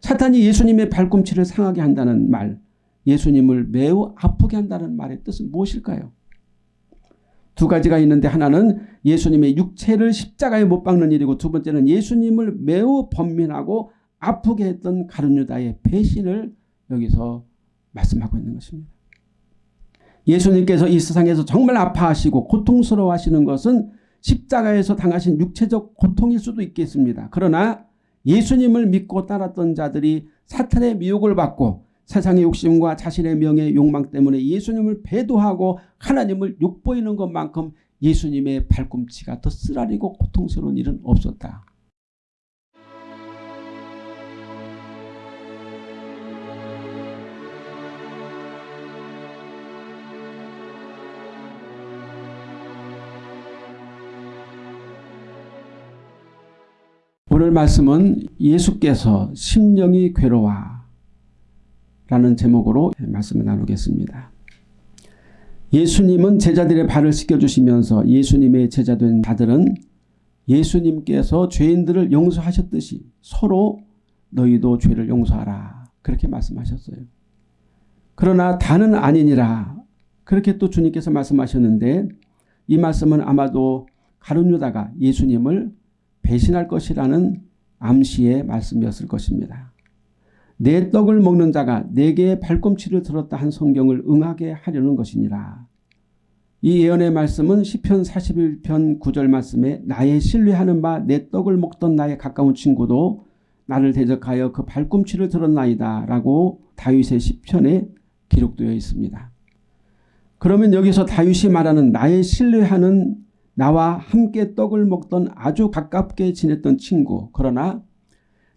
사탄이 예수님의 발꿈치를 상하게 한다는 말 예수님을 매우 아프게 한다는 말의 뜻은 무엇일까요? 두 가지가 있는데 하나는 예수님의 육체를 십자가에 못 박는 일이고 두 번째는 예수님을 매우 번민하고 아프게 했던 가룟유다의 배신을 여기서 말씀하고 있는 것입니다. 예수님께서 이 세상에서 정말 아파하시고 고통스러워하시는 것은 십자가에서 당하신 육체적 고통일 수도 있겠습니다. 그러나 예수님을 믿고 따랐던 자들이 사탄의 미혹을 받고 세상의 욕심과 자신의 명예 욕망 때문에 예수님을 배도하고 하나님을 욕보이는 것만큼 예수님의 발꿈치가 더 쓰라리고 고통스러운 일은 없었다. 오늘 말씀은 예수께서 심령이 괴로워 라는 제목으로 말씀을 나누겠습니다. 예수님은 제자들의 발을 씻겨주시면서 예수님의 제자된 자들은 예수님께서 죄인들을 용서하셨듯이 서로 너희도 죄를 용서하라 그렇게 말씀하셨어요. 그러나 다는 아니니라 그렇게 또 주님께서 말씀하셨는데 이 말씀은 아마도 가룟유다가 예수님을 배신할 것이라는 암시의 말씀이었을 것입니다. 내 떡을 먹는 자가 내게 발꿈치를 들었다 한 성경을 응하게 하려는 것이니라. 이 예언의 말씀은 시편 41편 9절 말씀에 나의 신뢰하는 바 내 떡을 먹던 나의 가까운 친구도 나를 대적하여 그 발꿈치를 들었나이다 라고 다윗의 시편에 기록되어 있습니다. 그러면 여기서 다윗이 말하는 나의 신뢰하는 나와 함께 떡을 먹던 아주 가깝게 지냈던 친구 그러나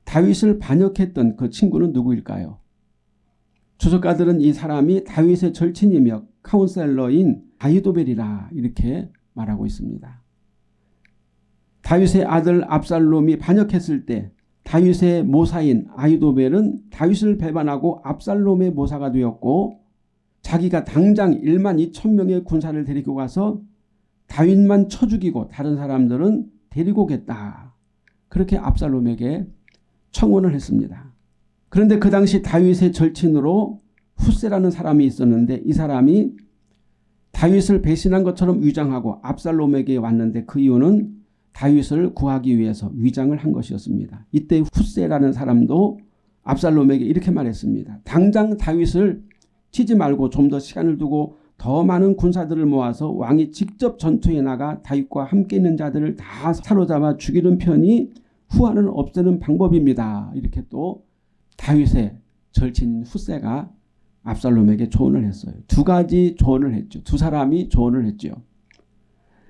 다윗을 반역했던 그 친구는 누구일까요? 주석가들은 이 사람이 다윗의 절친이며 카운셀러인 아이도벨이라 이렇게 말하고 있습니다. 다윗의 아들 압살롬이 반역했을 때 다윗의 모사인 아이도벨은 다윗을 배반하고 압살롬의 모사가 되었고 자기가 당장 1만 2천 명의 군사를 데리고 가서 다윗만 쳐 죽이고 다른 사람들은 데리고 오겠다. 그렇게 압살롬에게 청원을 했습니다. 그런데 그 당시 다윗의 절친으로 후세라는 사람이 있었는데 이 사람이 다윗을 배신한 것처럼 위장하고 압살롬에게 왔는데 그 이유는 다윗을 구하기 위해서 위장을 한 것이었습니다. 이때 후세라는 사람도 압살롬에게 이렇게 말했습니다. 당장 다윗을 치지 말고 좀 더 시간을 두고 더 많은 군사들을 모아서 왕이 직접 전투에 나가 다윗과 함께 있는 자들을 다 사로잡아 죽이는 편이 후환을 없애는 방법입니다. 이렇게 또 다윗의 절친 후세가 압살롬에게 조언을 했어요. 두 가지 조언을 했죠. 두 사람이 조언을 했죠.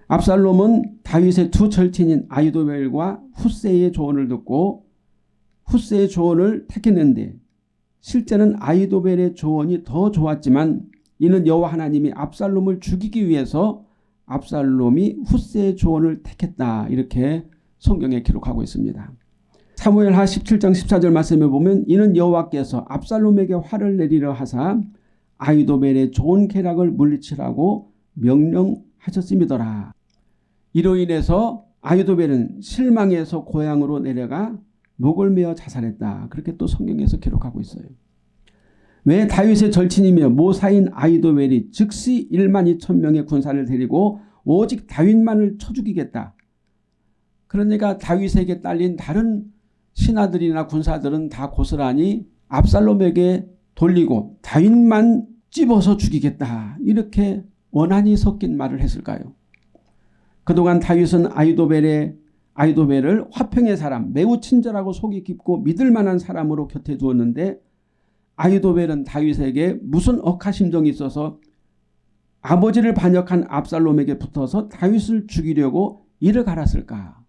압살롬은 다윗의 두 절친인 아이도벨과 후세의 조언을 듣고 후세의 조언을 택했는데 실제는 아이도벨의 조언이 더 좋았지만 이는 여호와 하나님이 압살롬을 죽이기 위해서 압살롬이 후세의 조언을 택했다. 이렇게 성경에 기록하고 있습니다. 사무엘하 17장 14절 말씀에 보면 이는 여호와께서 압살롬에게 화를 내리려 하사 아이도벨의 좋은 쾌락을 물리치라고 명령하셨음이더라. 이로 인해서 아이도벨은 실망해서 고향으로 내려가 목을 메어 자살했다. 그렇게 또 성경에서 기록하고 있어요. 왜 다윗의 절친이며 모사인 아이도벨이 즉시 1만 2천 명의 군사를 데리고 오직 다윗만을 쳐 죽이겠다. 그러니까 다윗에게 딸린 다른 신하들이나 군사들은 다 고스란히 압살롬에게 돌리고 다윗만 찝어서 죽이겠다. 이렇게 원한이 섞인 말을 했을까요? 그동안 다윗은 아이도벨의 아이도벨을 화평의 사람 매우 친절하고 속이 깊고 믿을 만한 사람으로 곁에 두었는데 아이도벨은 다윗에게 무슨 억하심정이 있어서 아버지를 반역한 압살롬에게 붙어서 다윗을 죽이려고 이를 갈았을까.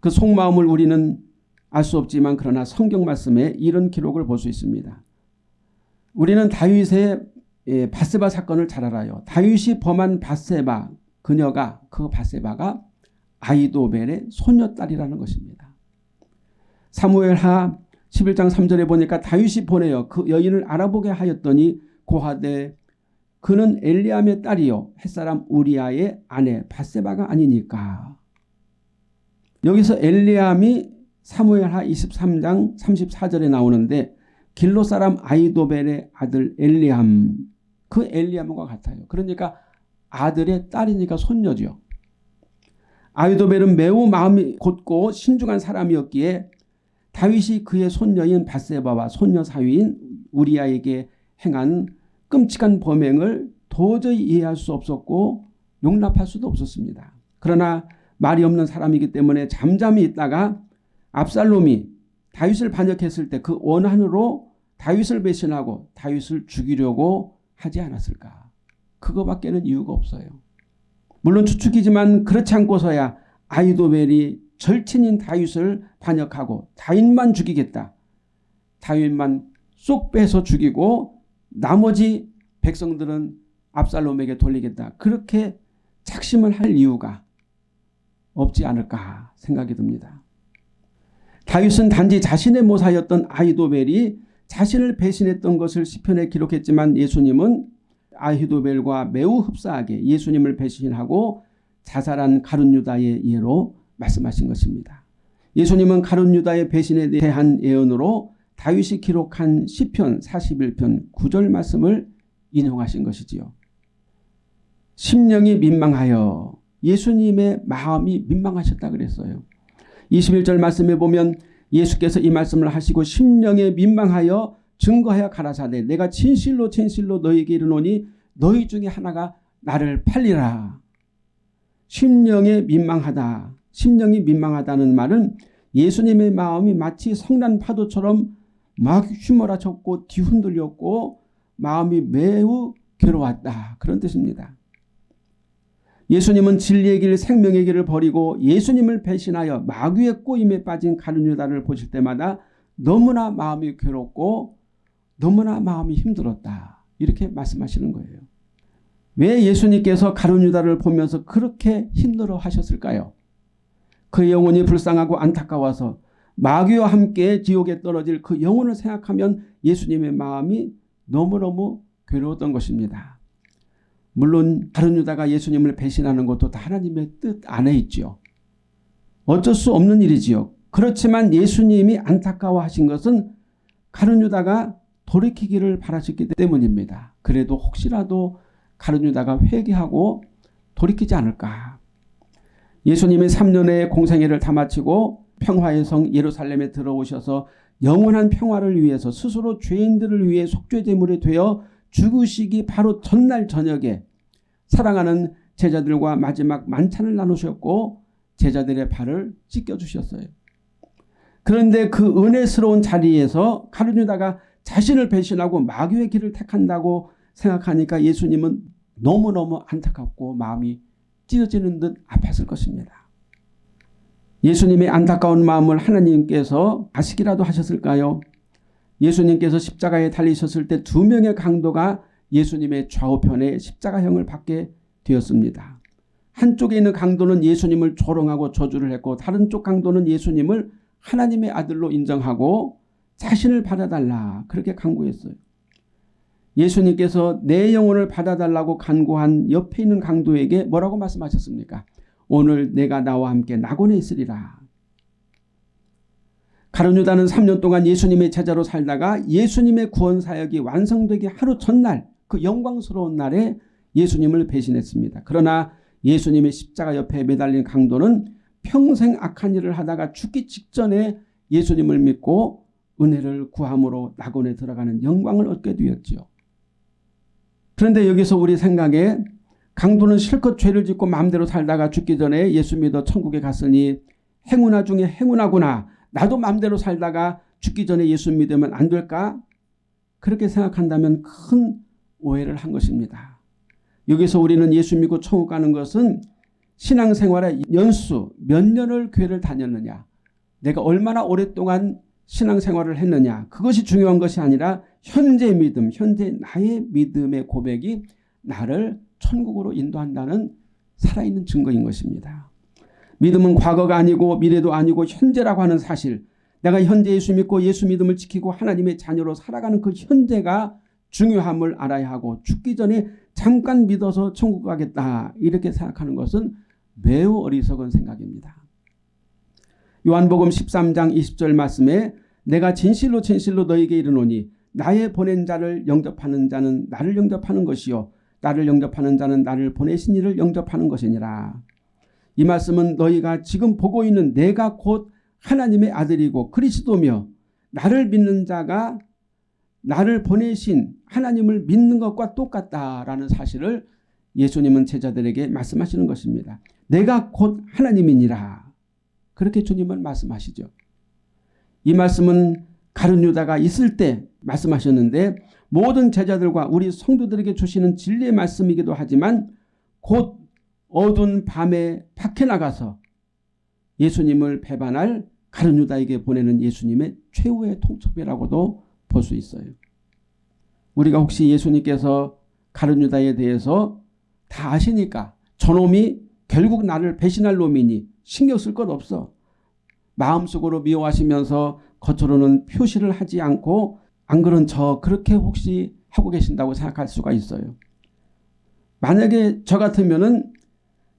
그 속마음을 우리는 알 수 없지만 그러나 성경 말씀에 이런 기록을 볼 수 있습니다. 우리는 다윗의 예, 바세바 사건을 잘 알아요. 다윗이 범한 바세바 그녀가 그 바세바가 아이도벨의 소녀딸이라는 것입니다. 사무엘하 11장 3절에 보니까 다윗이 보내어 그 여인을 알아보게 하였더니 고하되 그는 엘리암의 딸이요 햇사람 우리아의 아내 바세바가 아니니까. 여기서 엘리암이 사무엘하 23장 34절에 나오는데 길로 사람 아이도벨의 아들 엘리암 그 엘리암과 같아요. 그러니까 아들의 딸이니까 손녀죠. 아이도벨은 매우 마음이 곧고 신중한 사람이었기에 다윗이 그의 손녀인 바세바와 손녀 사위인 우리아에게 행한 끔찍한 범행을 도저히 이해할 수 없었고 용납할 수도 없었습니다. 그러나 말이 없는 사람이기 때문에 잠잠히 있다가 압살롬이 다윗을 반역했을 때 그 원한으로 다윗을 배신하고 다윗을 죽이려고 하지 않았을까. 그거밖에는 이유가 없어요. 물론 추측이지만 그렇지 않고서야 아이도벨이 절친인 다윗을 반역하고 다윗만 죽이겠다. 다윗만 쏙 빼서 죽이고 나머지 백성들은 압살롬에게 돌리겠다. 그렇게 착심을 할 이유가 없지 않을까 생각이 듭니다. 다윗은 단지 자신의 모사였던 아이도벨이 자신을 배신했던 것을 시편에 기록했지만 예수님은 아히도벨과 매우 흡사하게 예수님을 배신하고 자살한 가룟 유다의 예로 말씀하신 것입니다. 예수님은 가룟 유다의 배신에 대한 예언으로 다윗이 기록한 시편 41편 9절 말씀을 인용하신 것이지요. 심령이 민망하여 예수님의 마음이 민망하셨다 그랬어요. 21절 말씀에 보면 예수께서 이 말씀을 하시고 심령에 민망하여 증거하여 가라사대 내가 진실로 진실로 너에게 이르노니 너희 중에 하나가 나를 팔리라. 심령에 민망하다. 심령이 민망하다는 말은 예수님의 마음이 마치 성난 파도처럼 막 휘몰아쳤고 뒤흔들렸고 마음이 매우 괴로웠다. 그런 뜻입니다. 예수님은 진리의 길 생명의 길을 버리고 예수님을 배신하여 마귀의 꼬임에 빠진 가룟유다를 보실 때마다 너무나 마음이 괴롭고 너무나 마음이 힘들었다. 이렇게 말씀하시는 거예요. 왜 예수님께서 가룟유다를 보면서 그렇게 힘들어 하셨을까요? 그 영혼이 불쌍하고 안타까워서 마귀와 함께 지옥에 떨어질 그 영혼을 생각하면 예수님의 마음이 너무너무 괴로웠던 것입니다. 물론 다른 유다가 예수님을 배신하는 것도 다 하나님의 뜻 안에 있죠. 어쩔 수 없는 일이지요. 그렇지만 예수님이 안타까워하신 것은 가룟 유다가 돌이키기를 바라셨기 때문입니다. 그래도 혹시라도 가룟 유다가 회개하고 돌이키지 않을까. 예수님이 3년의 공생애를 다 마치고 평화의 성 예루살렘에 들어오셔서 영원한 평화를 위해서 스스로 죄인들을 위해 속죄제물이 되어 죽으시기 바로 전날 저녁에 사랑하는 제자들과 마지막 만찬을 나누셨고 제자들의 발을 찢겨주셨어요. 그런데 그 은혜스러운 자리에서 가룟유다가 자신을 배신하고 마귀의 길을 택한다고 생각하니까 예수님은 너무너무 안타깝고 마음이 찢어지는 듯 아팠을 것입니다. 예수님의 안타까운 마음을 하나님께서 아시기라도 하셨을까요? 예수님께서 십자가에 달리셨을 때 두 명의 강도가 예수님의 좌우편에 십자가형을 받게 되었습니다. 한쪽에 있는 강도는 예수님을 조롱하고 저주를 했고 다른 쪽 강도는 예수님을 하나님의 아들로 인정하고 자신을 받아달라 그렇게 강구했어요. 예수님께서 내 영혼을 받아달라고 간구한 옆에 있는 강도에게 뭐라고 말씀하셨습니까? 오늘 내가 나와 함께 낙원에 있으리라. 가룟유다는 3년 동안 예수님의 제자로 살다가 예수님의 구원 사역이 완성되기 하루 전날 그 영광스러운 날에 예수님을 배신했습니다. 그러나 예수님의 십자가 옆에 매달린 강도는 평생 악한 일을 하다가 죽기 직전에 예수님을 믿고 은혜를 구함으로 낙원에 들어가는 영광을 얻게 되었지요. 그런데 여기서 우리 생각에 강도는 실컷 죄를 짓고 마음대로 살다가 죽기 전에 예수 믿어 천국에 갔으니 행운아 중에 행운하구나. 나도 마음대로 살다가 죽기 전에 예수 믿으면 안 될까? 그렇게 생각한다면 큰 오해를 한 것입니다. 여기서 우리는 예수 믿고 천국 가는 것은 신앙생활의 연수 몇 년을 교회를 다녔느냐 내가 얼마나 오랫동안 신앙생활을 했느냐 그것이 중요한 것이 아니라 현재 믿음 현재 나의 믿음의 고백이 나를 천국으로 인도한다는 살아있는 증거인 것입니다. 믿음은 과거가 아니고 미래도 아니고 현재라고 하는 사실 내가 현재 예수 믿고 예수 믿음을 지키고 하나님의 자녀로 살아가는 그 현재가 중요함을 알아야 하고 죽기 전에 잠깐 믿어서 천국 가겠다 이렇게 생각하는 것은 매우 어리석은 생각입니다. 요한복음 13장 20절 말씀에 내가 진실로 진실로 너에게 이르노니 나의 보낸 자를 영접하는 자는 나를 영접하는 것이요 나를 영접하는 자는 나를 보내신 이를 영접하는 것이니라. 이 말씀은 너희가 지금 보고 있는 내가 곧 하나님의 아들이고 그리스도며 나를 믿는 자가 나를 보내신 하나님을 믿는 것과 똑같다라는 사실을 예수님은 제자들에게 말씀하시는 것입니다. 내가 곧 하나님이니라. 그렇게 주님은 말씀하시죠. 이 말씀은 가룟 유다가 있을 때 말씀하셨는데 모든 제자들과 우리 성도들에게 주시는 진리의 말씀이기도 하지만 곧 어두운 밤에 밖에 나가서 예수님을 배반할 가룟 유다에게 보내는 예수님의 최후의 통첩이라고도 볼 수 있어요. 우리가 혹시 예수님께서 가룟 유다에 대해서 다 아시니까 저놈이 결국 나를 배신할 놈이니 신경 쓸 것 없어. 마음속으로 미워하시면서 겉으로는 표시를 하지 않고 안 그런 저 그렇게 혹시 하고 계신다고 생각할 수가 있어요. 만약에 저 같으면은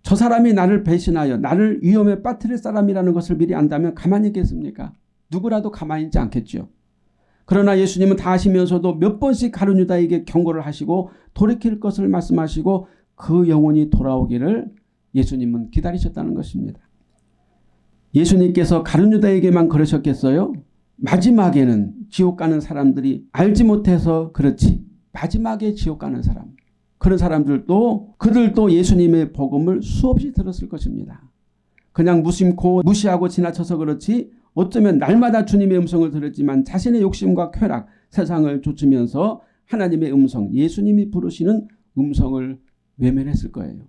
저 사람이 나를 배신하여 나를 위험에 빠뜨릴 사람이라는 것을 미리 안다면 가만히 있겠습니까? 누구라도 가만히 있지 않겠죠. 그러나 예수님은 다 하시면서도 몇 번씩 가룟 유다에게 경고를 하시고 돌이킬 것을 말씀하시고 그 영혼이 돌아오기를 예수님은 기다리셨다는 것입니다. 예수님께서 가룟 유다에게만 그러셨겠어요? 마지막에는 지옥 가는 사람들이 알지 못해서 그렇지 마지막에 지옥 가는 사람 그런 사람들도 그들도 예수님의 복음을 수없이 들었을 것입니다. 그냥 무심코 무시하고 지나쳐서 그렇지 어쩌면 날마다 주님의 음성을 들었지만 자신의 욕심과 쾌락 세상을 좇으면서 하나님의 음성 예수님이 부르시는 음성을 외면했을 거예요.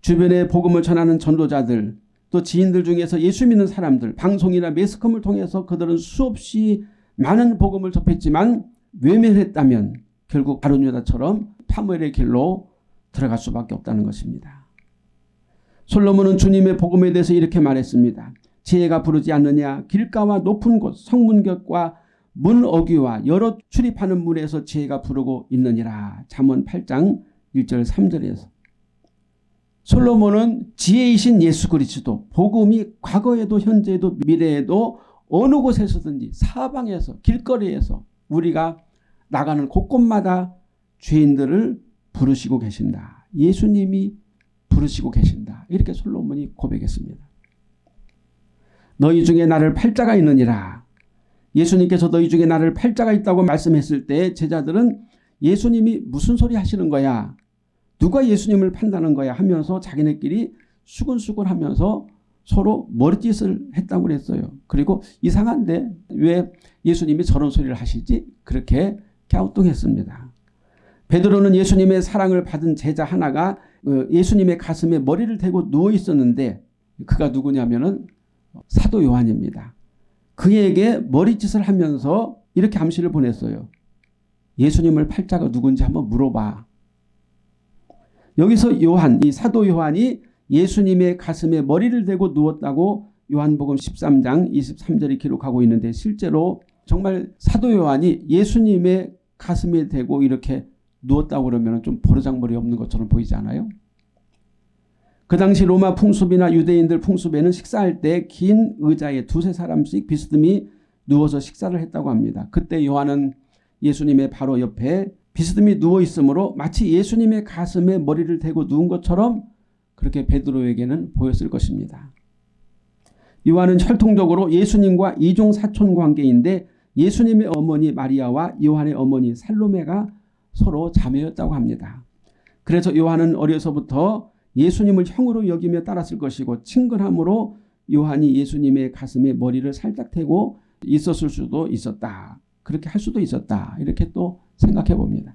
주변에 복음을 전하는 전도자들 또 지인들 중에서 예수 믿는 사람들 방송이나 매스컴을 통해서 그들은 수없이 많은 복음을 접했지만 외면했다면 결국 바로유다처럼 파멸의 길로 들어갈 수밖에 없다는 것입니다. 솔로몬은 주님의 복음에 대해서 이렇게 말했습니다. 지혜가 부르지 않느냐 길가와 높은 곳 성문격과 문 어귀와 여러 출입하는 문에서 지혜가 부르고 있느니라. 잠언 8장 1절 3절에서 솔로몬은 지혜이신 예수 그리스도 복음이 과거에도 현재에도 미래에도 어느 곳에서든지 사방에서 길거리에서 우리가 나가는 곳곳마다 죄인들을 부르시고 계신다. 예수님이 부르시고 계신다. 이렇게 솔로몬이 고백했습니다. 너희 중에 나를 팔자가 있느니라. 예수님께서 너희 중에 나를 팔자가 있다고 말씀했을 때 제자들은 예수님이 무슨 소리 하시는 거야. 누가 예수님을 판다는 거야 하면서 자기네끼리 수근수근 하면서 서로 머리짓을 했다고 그랬어요. 그리고 이상한데 왜 예수님이 저런 소리를 하시지? 그렇게 갸우뚱했습니다. 베드로는 예수님의 사랑을 받은 제자 하나가 그 예수님의 가슴에 머리를 대고 누워 있었는데 그가 누구냐면은 사도 요한입니다. 그에게 머리짓을 하면서 이렇게 암시를 보냈어요. 예수님을 팔자가 누군지 한번 물어봐. 여기서 요한, 이 사도 요한이 예수님의 가슴에 머리를 대고 누웠다고 요한복음 13장 23절이 기록하고 있는데 실제로 정말 사도 요한이 예수님의 가슴에 대고 이렇게 누웠다고 그러면 좀 버르장머리 없는 것처럼 보이지 않아요? 그 당시 로마 풍습이나 유대인들 풍습에는 식사할 때 긴 의자에 두세 사람씩 비스듬히 누워서 식사를 했다고 합니다. 그때 요한은 예수님의 바로 옆에 비스듬히 누워 있으므로 마치 예수님의 가슴에 머리를 대고 누운 것처럼 그렇게 베드로에게는 보였을 것입니다. 요한은 혈통적으로 예수님과 이종 사촌 관계인데 예수님의 어머니 마리아와 요한의 어머니 살로메가 서로 자매였다고 합니다. 그래서 요한은 어려서부터 예수님을 형으로 여기며 따랐을 것이고 친근함으로 요한이 예수님의 가슴에 머리를 살짝 대고 있었을 수도 있었다. 그렇게 할 수도 있었다. 이렇게 또 생각해 봅니다.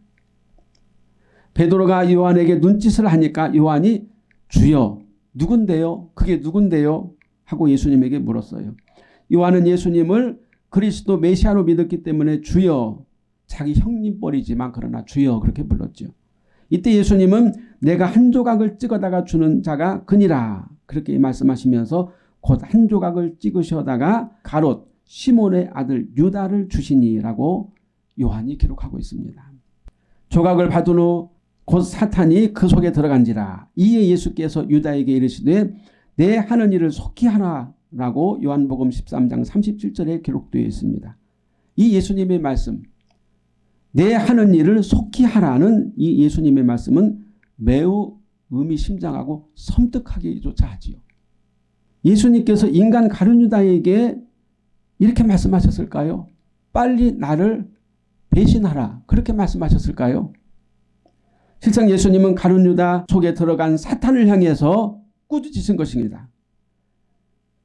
베드로가 요한에게 눈짓을 하니까 요한이 주여 누군데요? 그게 누군데요? 하고 예수님에게 물었어요. 요한은 예수님을 그리스도 메시아로 믿었기 때문에 주여 자기 형님 뻘이지만 그러나 주여 그렇게 불렀죠. 이때 예수님은 내가 한 조각을 찍어다가 주는 자가 그니라 그렇게 말씀하시면서 곧 한 조각을 찍으셔다가 가롯 시몬의 아들 유다를 주시니라고 요한이 기록하고 있습니다. 조각을 받은 후 곧 사탄이 그 속에 들어간지라 이에 예수께서 유다에게 이르시되 내 하는 일을 속히 하라 라고 요한복음 13장 37절에 기록되어 있습니다. 이 예수님의 말씀 내 하는 일을 속히 하라는 이 예수님의 말씀은 매우 의미심장하고 섬뜩하기조차 하지요. 예수님께서 인간 가룟유다에게 이렇게 말씀하셨을까요? 빨리 나를 배신하라 그렇게 말씀하셨을까요? 실상 예수님은 가룟유다 속에 들어간 사탄을 향해서 꾸짖으신 것입니다.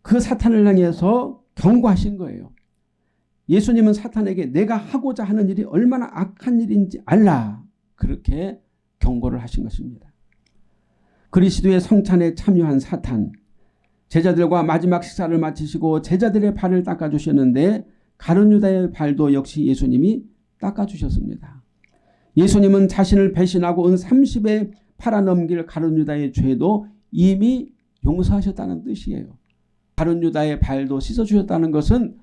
그 사탄을 향해서 경고하신 거예요. 예수님은 사탄에게 내가 하고자 하는 일이 얼마나 악한 일인지 알라 그렇게 경고를 하신 것입니다. 그리스도의 성찬에 참여한 사탄 제자들과 마지막 식사를 마치시고 제자들의 발을 닦아주셨는데 가룟유다의 발도 역시 예수님이 닦아주셨습니다. 예수님은 자신을 배신하고 은 30에 팔아넘길 가룟유다의 죄도 이미 용서하셨다는 뜻이에요. 가룟유다의 발도 씻어주셨다는 것은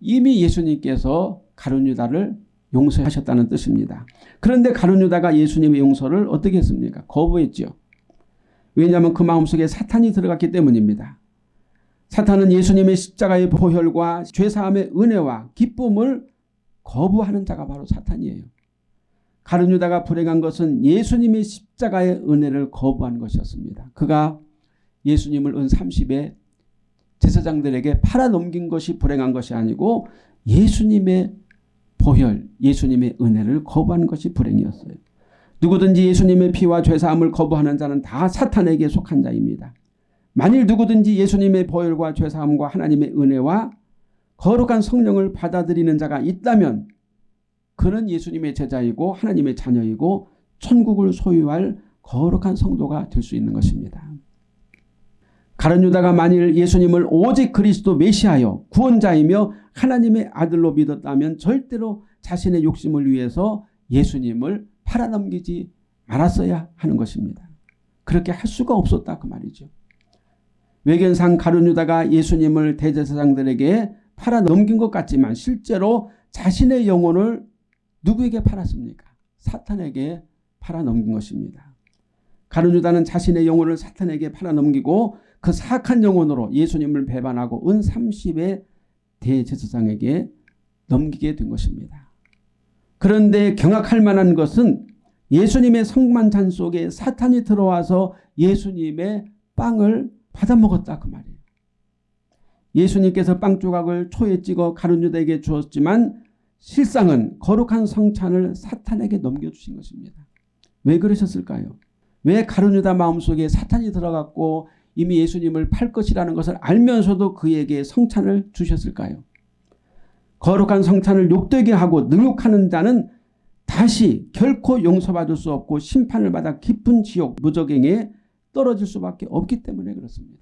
이미 예수님께서 가룟유다를 용서하셨다는 뜻입니다. 그런데 가룟유다가 예수님의 용서를 어떻게 했습니까? 거부했죠. 왜냐하면 그 마음속에 사탄이 들어갔기 때문입니다. 사탄은 예수님의 십자가의 보혈과 죄사함의 은혜와 기쁨을 거부하는 자가 바로 사탄이에요. 가룟유다가 불행한 것은 예수님의 십자가의 은혜를 거부한 것이었습니다. 그가 예수님을 은 30에 제사장들에게 팔아넘긴 것이 불행한 것이 아니고 예수님의 보혈, 예수님의 은혜를 거부한 것이 불행이었어요. 누구든지 예수님의 피와 죄사함을 거부하는 자는 다 사탄에게 속한 자입니다. 만일 누구든지 예수님의 보혈과 죄사함과 하나님의 은혜와 거룩한 성령을 받아들이는 자가 있다면 그는 예수님의 제자이고 하나님의 자녀이고 천국을 소유할 거룩한 성도가 될 수 있는 것입니다. 가룟 유다가 만일 예수님을 오직 그리스도 메시아여 구원자이며 하나님의 아들로 믿었다면 절대로 자신의 욕심을 위해서 예수님을 팔아넘기지 말았어야 하는 것입니다. 그렇게 할 수가 없었다 그 말이죠. 외견상 가룟 유다가 예수님을 대제사장들에게 팔아 넘긴 것 같지만 실제로 자신의 영혼을 누구에게 팔았습니까? 사탄에게 팔아 넘긴 것입니다. 가룟 유다는 자신의 영혼을 사탄에게 팔아 넘기고 그 사악한 영혼으로 예수님을 배반하고 은 30의 대제사장에게 넘기게 된 것입니다. 그런데 경악할 만한 것은 예수님의 성만찬 속에 사탄이 들어와서 예수님의 빵을 받아먹었다 그 말이에요. 예수님께서 빵 조각을 초에 찍어 가룟 유다에게 주었지만 실상은 거룩한 성찬을 사탄에게 넘겨주신 것입니다. 왜 그러셨을까요? 왜 가룟 유다 마음속에 사탄이 들어갔고 이미 예수님을 팔 것이라는 것을 알면서도 그에게 성찬을 주셨을까요? 거룩한 성찬을 욕되게 하고 능욕하는 자는 다시 결코 용서받을 수 없고 심판을 받아 깊은 지옥 무적행에 떨어질 수밖에 없기 때문에 그렇습니다.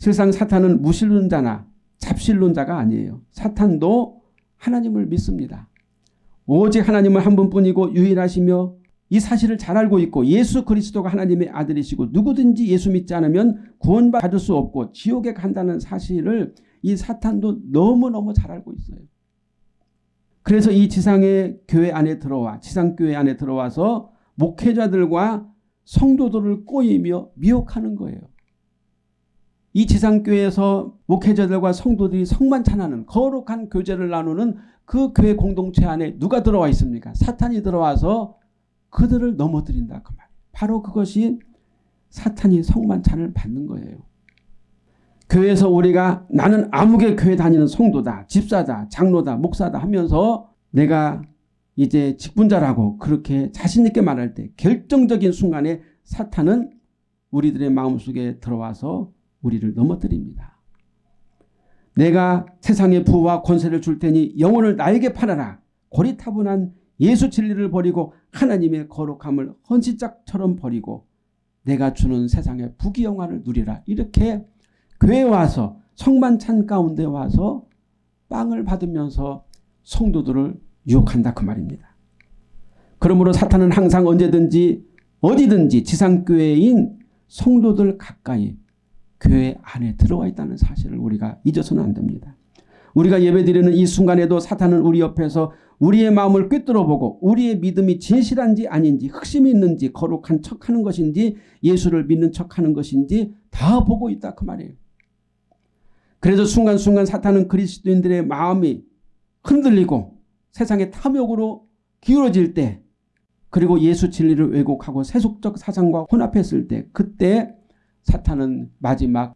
세상 사탄은 무신론자나 잡신론자가 아니에요. 사탄도 하나님을 믿습니다. 오직 하나님은 한 분뿐이고 유일하시며 이 사실을 잘 알고 있고 예수 그리스도가 하나님의 아들이시고 누구든지 예수 믿지 않으면 구원받을 수 없고 지옥에 간다는 사실을 이 사탄도 너무너무 잘 알고 있어요. 그래서 이 지상의 교회 안에 들어와 지상교회 안에 들어와서 목회자들과 성도들을 꼬이며 미혹하는 거예요. 이 지상교회에서 목회자들과 성도들이 성만 찬하는 거룩한 교제를 나누는 그 교회 공동체 안에 누가 들어와 있습니까? 사탄이 들어와서 그들을 넘어뜨린다 그 말. 바로 그것이 사탄이 성만찬을 받는 거예요. 교회에서 우리가 나는 아무개 교회 다니는 성도다. 집사다. 장로다. 목사다 하면서 내가 이제 직분자라고 그렇게 자신 있게 말할 때 결정적인 순간에 사탄은 우리들의 마음속에 들어와서 우리를 넘어뜨립니다. 내가 세상의 부와 권세를 줄 테니 영혼을 나에게 팔아라. 고리타분한 예수 진리를 버리고 하나님의 거룩함을 헌신짝처럼 버리고 내가 주는 세상의 부귀영화를 누리라. 이렇게 교회 와서 성만찬 가운데 와서 빵을 받으면서 성도들을 유혹한다 그 말입니다. 그러므로 사탄은 항상 언제든지 어디든지 지상교회인 성도들 가까이 교회 안에 들어와 있다는 사실을 우리가 잊어서는 안 됩니다. 우리가 예배드리는 이 순간에도 사탄은 우리 옆에서 우리의 마음을 꿰뚫어보고 우리의 믿음이 진실한지 아닌지 흑심이 있는지 거룩한 척하는 것인지 예수를 믿는 척하는 것인지 다 보고 있다 그 말이에요. 그래서 순간순간 사탄은 그리스도인들의 마음이 흔들리고 세상의 탐욕으로 기울어질 때 그리고 예수 진리를 왜곡하고 세속적 사상과 혼합했을 때 그때 사탄은 마지막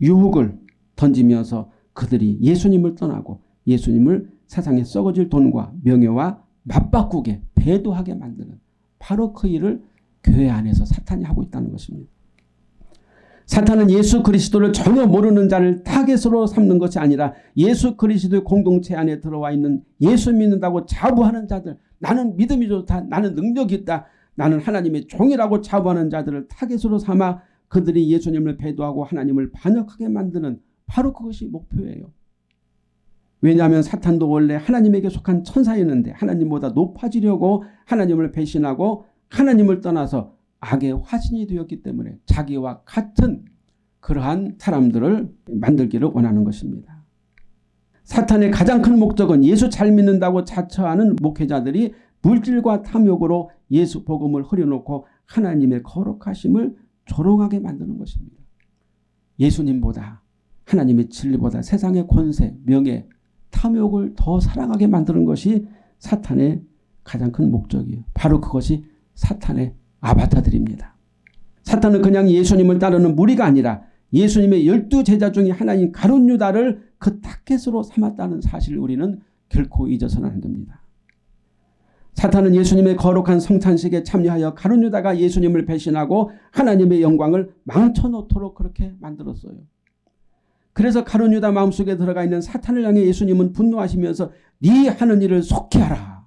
유혹을 던지면서 그들이 예수님을 떠나고 예수님을 세상에 썩어질 돈과 명예와 맞바꾸게 배도하게 만드는 바로 그 일을 교회 안에서 사탄이 하고 있다는 것입니다. 사탄은 예수 그리스도를 전혀 모르는 자를 타겟으로 삼는 것이 아니라 예수 그리스도의 공동체 안에 들어와 있는 예수 믿는다고 자부하는 자들 나는 믿음이 좋다 나는 능력이 있다 나는 하나님의 종이라고 자부하는 자들을 타겟으로 삼아 그들이 예수님을 배도하고 하나님을 반역하게 만드는 바로 그것이 목표예요. 왜냐하면 사탄도 원래 하나님에게 속한 천사였는데 하나님보다 높아지려고 하나님을 배신하고 하나님을 떠나서 악의 화신이 되었기 때문에 자기와 같은 그러한 사람들을 만들기를 원하는 것입니다. 사탄의 가장 큰 목적은 예수 잘 믿는다고 자처하는 목회자들이 물질과 탐욕으로 예수 복음을 흐려놓고 하나님의 거룩하심을 조롱하게 만드는 것입니다. 예수님보다 하나님의 진리보다 세상의 권세, 명예, 탐욕을 더 사랑하게 만드는 것이 사탄의 가장 큰 목적이에요. 바로 그것이 사탄의 아바타들입니다. 사탄은 그냥 예수님을 따르는 무리가 아니라 예수님의 열두 제자 중에 하나인 가룟 유다를 그 타켓으로 삼았다는 사실을 우리는 결코 잊어서는 안 됩니다. 사탄은 예수님의 거룩한 성찬식에 참여하여 가룟 유다가 예수님을 배신하고 하나님의 영광을 망쳐놓도록 그렇게 만들었어요. 그래서 가룟 유다 마음속에 들어가 있는 사탄을 향해 예수님은 분노하시면서 네 하는 일을 속히 하라.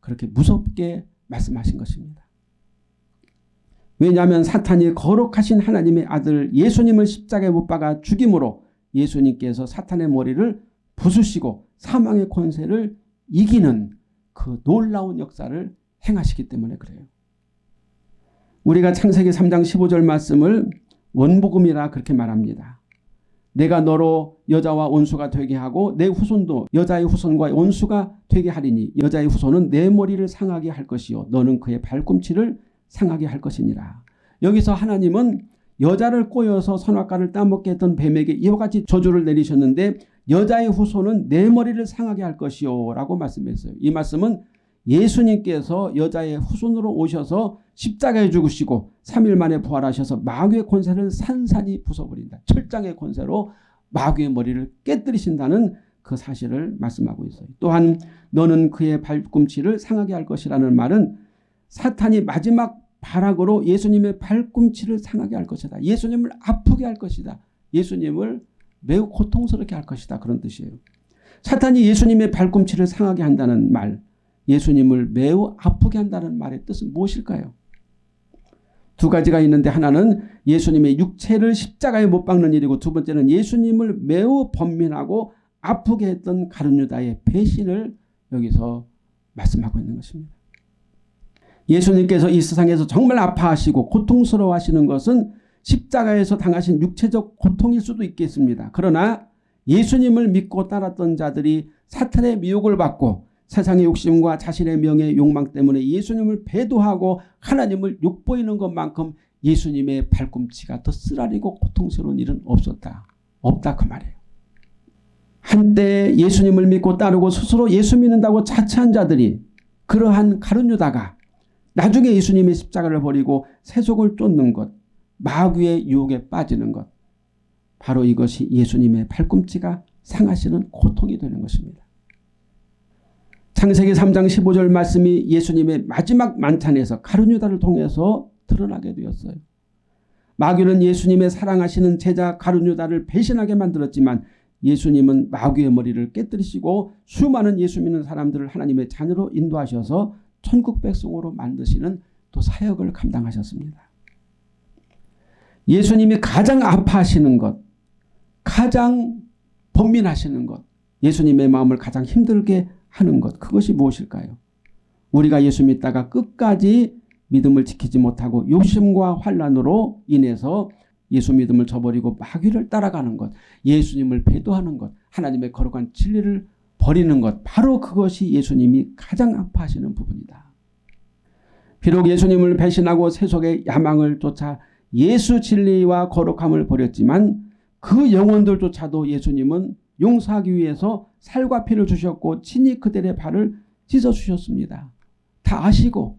그렇게 무섭게 말씀하신 것입니다. 왜냐하면 사탄이 거룩하신 하나님의 아들 예수님을 십자가에 못 박아 죽임으로 예수님께서 사탄의 머리를 부수시고 사망의 권세를 이기는 그 놀라운 역사를 행하시기 때문에 그래요. 우리가 창세기 3장 15절 말씀을 원복음이라 그렇게 말합니다. 내가 너로 여자와 원수가 되게 하고 내 후손도 여자의 후손과 원수가 되게 하리니 여자의 후손은 내 머리를 상하게 할 것이요 너는 그의 발꿈치를 상하게 할 것이니라. 여기서 하나님은 여자를 꼬여서 선악과를 따먹게 했던 뱀에게 이와 같이 저주를 내리셨는데 여자의 후손은 내 머리를 상하게 할 것이요 라고 말씀했어요. 이 말씀은 예수님께서 여자의 후손으로 오셔서 십자가에 죽으시고 3일 만에 부활하셔서 마귀의 권세를 산산이 부숴버린다. 철장의 권세로 마귀의 머리를 깨뜨리신다는 그 사실을 말씀하고 있어요. 또한 너는 그의 발꿈치를 상하게 할 것이라는 말은 사탄이 마지막 발악으로 예수님의 발꿈치를 상하게 할 것이다. 예수님을 아프게 할 것이다. 예수님을 매우 고통스럽게 할 것이다. 그런 뜻이에요. 사탄이 예수님의 발꿈치를 상하게 한다는 말 예수님을 매우 아프게 한다는 말의 뜻은 무엇일까요? 두 가지가 있는데 하나는 예수님의 육체를 십자가에 못 박는 일이고 두 번째는 예수님을 매우 번민하고 아프게 했던 가룟유다의 배신을 여기서 말씀하고 있는 것입니다. 예수님께서 이 세상에서 정말 아파하시고 고통스러워 하시는 것은 십자가에서 당하신 육체적 고통일 수도 있겠습니다. 그러나 예수님을 믿고 따랐던 자들이 사탄의 미혹을 받고 세상의 욕심과 자신의 명예 욕망 때문에 예수님을 배도하고 하나님을 욕보이는 것만큼 예수님의 발꿈치가 더 쓰라리고 고통스러운 일은 없었다. 없다 그 말이에요. 한때 예수님을 믿고 따르고 스스로 예수 믿는다고 자처한 자들이 그러한 가룟 유다가 나중에 예수님의 십자가를 버리고 세속을 쫓는 것, 마귀의 유혹에 빠지는 것. 바로 이것이 예수님의 팔꿈치가 상하시는 고통이 되는 것입니다. 창세기 3장 15절 말씀이 예수님의 마지막 만찬에서 가룟유다를 통해서 드러나게 되었어요. 마귀는 예수님의 사랑하시는 제자 가룟유다를 배신하게 만들었지만 예수님은 마귀의 머리를 깨뜨리시고 수많은 예수 믿는 사람들을 하나님의 자녀로 인도하셔서 천국 백성으로 만드시는 또 사역을 감당하셨습니다. 예수님이 가장 아파하시는 것, 가장 번민하시는 것, 예수님의 마음을 가장 힘들게 하는 것 그것이 무엇일까요? 우리가 예수 믿다가 끝까지 믿음을 지키지 못하고 욕심과 환란으로 인해서 예수 믿음을 저버리고 마귀를 따라가는 것, 예수님을 배도하는 것, 하나님의 거룩한 진리를 버리는 것 바로 그것이 예수님이 가장 아파하시는 부분이다. 비록 예수님을 배신하고 세속의 야망을 쫓아 예수 진리와 거룩함을 버렸지만 그 영혼들조차도 예수님은 용서하기 위해서 살과 피를 주셨고 친히 그들의 발을 씻어주셨습니다. 다 아시고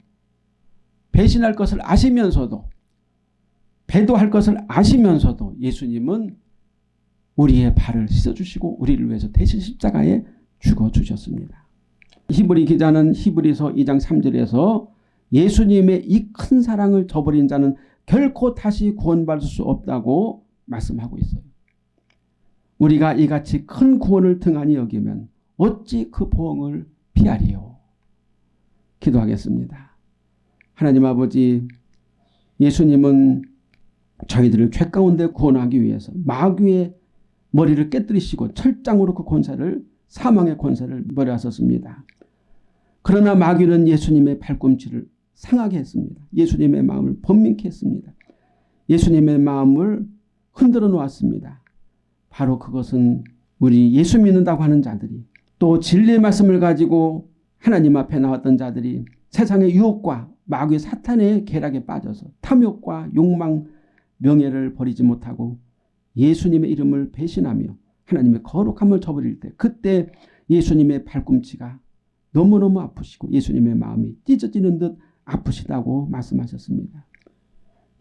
배신할 것을 아시면서도 배도할 것을 아시면서도 예수님은 우리의 발을 씻어주시고 우리를 위해서 대신 십자가에 죽어주셨습니다. 히브리 기자는 히브리서 2장 3절에서 예수님의 이 큰 사랑을 저버린 자는 결코 다시 구원받을 수 없다고 말씀하고 있어요. 우리가 이같이 큰 구원을 등한히 여기면 어찌 그 보응을 피하리요. 기도하겠습니다. 하나님 아버지 예수님은 저희들을 죄 가운데 구원하기 위해서 마귀의 머리를 깨뜨리시고 철장으로 그 권세를 사망의 권세를 머리하셨습니다. 그러나 마귀는 예수님의 발꿈치를 상하게 했습니다. 예수님의 마음을 번민케 했습니다. 예수님의 마음을 흔들어 놓았습니다. 바로 그것은 우리 예수 믿는다고 하는 자들이 또 진리의 말씀을 가지고 하나님 앞에 나왔던 자들이 세상의 유혹과 마귀 사탄의 계략에 빠져서 탐욕과 욕망, 명예를 버리지 못하고 예수님의 이름을 배신하며 하나님의 거룩함을 저버릴 때 그때 예수님의 발꿈치가 너무너무 아프시고 예수님의 마음이 찢어지는 듯 아프시다고 말씀하셨습니다.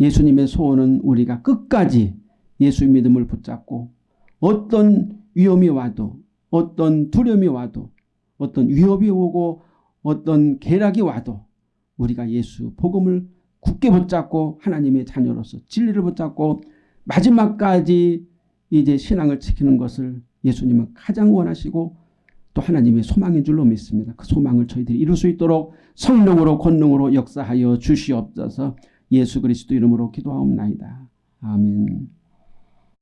예수님의 소원은 우리가 끝까지 예수 믿음을 붙잡고 어떤 위험이 와도 어떤 두려움이 와도 어떤 위협이 오고 어떤 계략이 와도 우리가 예수 복음을 굳게 붙잡고 하나님의 자녀로서 진리를 붙잡고 마지막까지 이제 신앙을 지키는 것을 예수님은 가장 원하시고 또 하나님의 소망인 줄로 믿습니다. 그 소망을 저희들이 이룰 수 있도록 성령으로 권능으로 역사하여 주시옵소서 예수 그리스도 이름으로 기도하옵나이다. 아멘